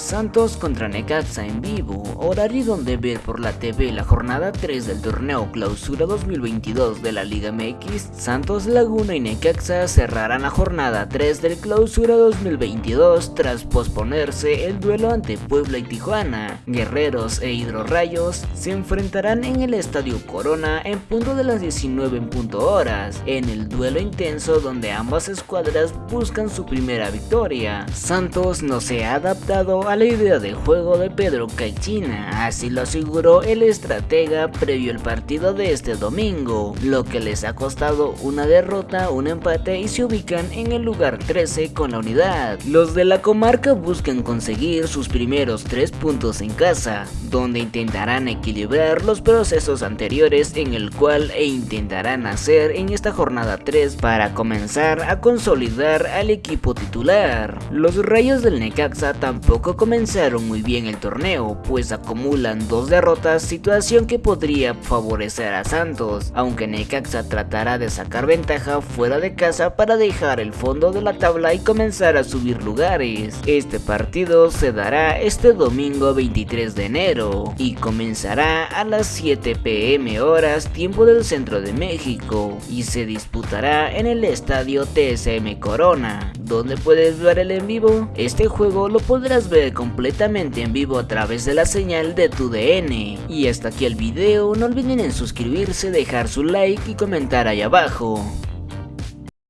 Santos contra Necaxa en vivo, horario donde ver por la TV la jornada 3 del torneo Clausura 2022 de la Liga MX, Santos Laguna y Necaxa cerrarán la jornada 3 del Clausura 2022 tras posponerse el duelo ante Puebla y Tijuana. Guerreros e Hidrorrayos se enfrentarán en el Estadio Corona en punto de las 19 en punto horas, en el duelo intenso donde ambas escuadras buscan su primera victoria. Santos no se ha adaptado a la idea de juego de Pedro Caixina, así lo aseguró el estratega previo al partido de este domingo, lo que les ha costado una derrota, un empate y se ubican en el lugar 13 con la unidad. Los de la comarca buscan conseguir sus primeros tres puntos en casa, donde intentarán equilibrar los procesos anteriores en el cual e intentarán hacer en esta jornada 3 para comenzar a consolidar al equipo titular. Los rayos del Necaxa tampoco comenzaron muy bien el torneo, pues acumulan dos derrotas, situación que podría favorecer a Santos, aunque Necaxa tratará de sacar ventaja fuera de casa para dejar el fondo de la tabla y comenzar a subir lugares. Este partido se dará este domingo 23 de enero y comenzará a las 7 pm horas tiempo del centro de México y se disputará en el estadio TSM Corona, donde puedes ver el en vivo. Este juego lo podrás ver completamente en vivo a través de la señal de tu DN. Y hasta aquí el video, no olviden en suscribirse, dejar su like y comentar ahí abajo.